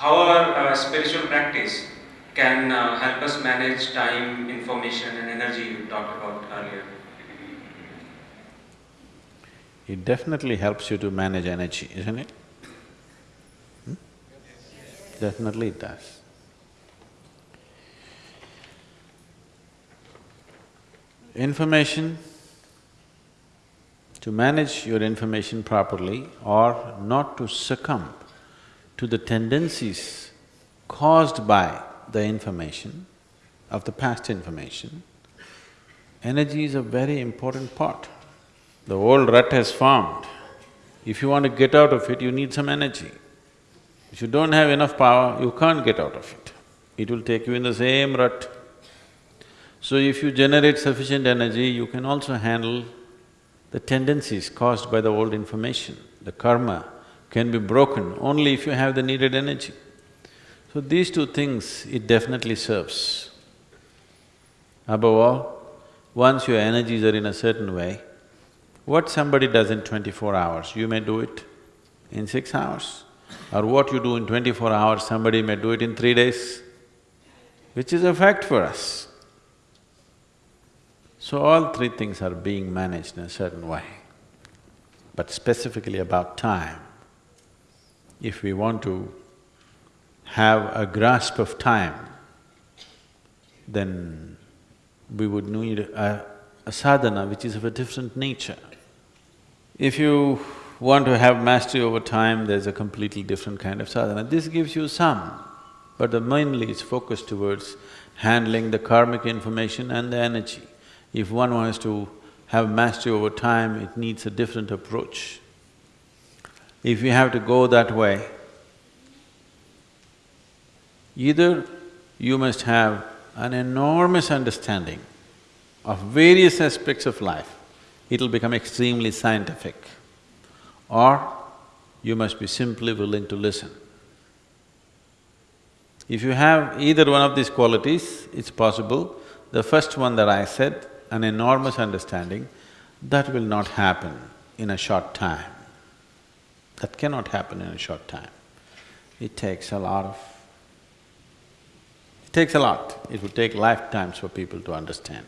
how our uh, spiritual practice can uh, help us manage time, information, and energy you talked about earlier. It definitely helps you to manage energy, isn't it? Hmm? Definitely it does. Information, to manage your information properly or not to succumb to the tendencies caused by the information, of the past information, energy is a very important part. The old rut has formed. If you want to get out of it, you need some energy. If you don't have enough power, you can't get out of it. It will take you in the same rut. So if you generate sufficient energy, you can also handle the tendencies caused by the old information. The karma can be broken only if you have the needed energy. So these two things, it definitely serves. Above all, once your energies are in a certain way, what somebody does in twenty-four hours, you may do it in six hours. Or what you do in twenty-four hours, somebody may do it in three days, which is a fact for us. So all three things are being managed in a certain way. But specifically about time, if we want to have a grasp of time, then we would need a, a sadhana which is of a different nature. If you want to have mastery over time, there's a completely different kind of sadhana. This gives you some, but the mainly is focused towards handling the karmic information and the energy. If one wants to have mastery over time, it needs a different approach. If you have to go that way, either you must have an enormous understanding of various aspects of life, it'll become extremely scientific, or you must be simply willing to listen. If you have either one of these qualities, it's possible. The first one that I said, an enormous understanding, that will not happen in a short time. That cannot happen in a short time. It takes a lot of… It takes a lot. It would take lifetimes for people to understand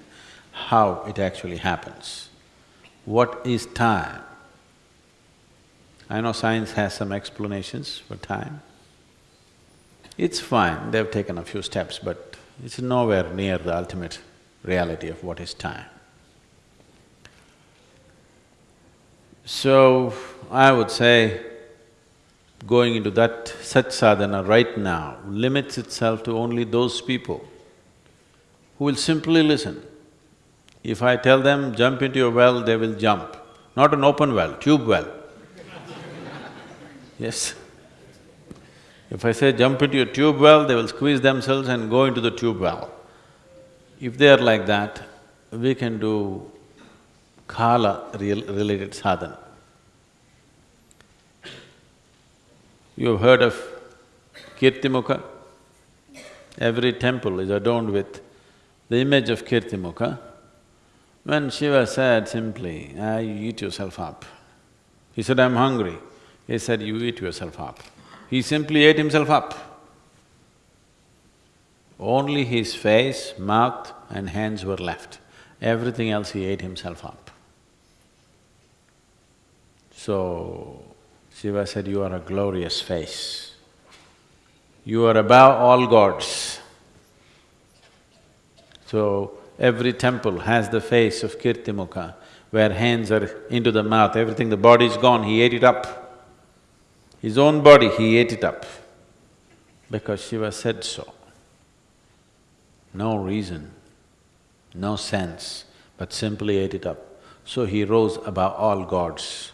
how it actually happens. What is time? I know science has some explanations for time. It's fine, they've taken a few steps, but it's nowhere near the ultimate reality of what is time. So, I would say, going into that such sadhana right now limits itself to only those people who will simply listen. If I tell them, jump into a well, they will jump. Not an open well, tube well. yes. If I say jump into a tube well, they will squeeze themselves and go into the tube well. If they are like that, we can do kala related sadhana. You've heard of Kirtimukha? Every temple is adorned with the image of Kirtimukha. When Shiva said simply, ah, you eat yourself up. He said, I'm hungry. He said, you eat yourself up. He simply ate himself up. Only his face, mouth and hands were left. Everything else he ate himself up. So, Shiva said, you are a glorious face. You are above all gods. So, every temple has the face of Kirtimukha, where hands are into the mouth, everything, the body is gone, he ate it up. His own body, he ate it up, because Shiva said so no reason, no sense, but simply ate it up. So he rose above all gods.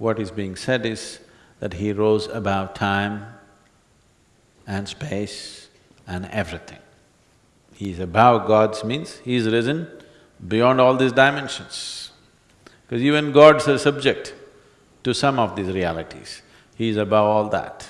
What is being said is that he rose above time and space and everything. He is above gods means he is risen beyond all these dimensions. Because even gods are subject to some of these realities. He is above all that.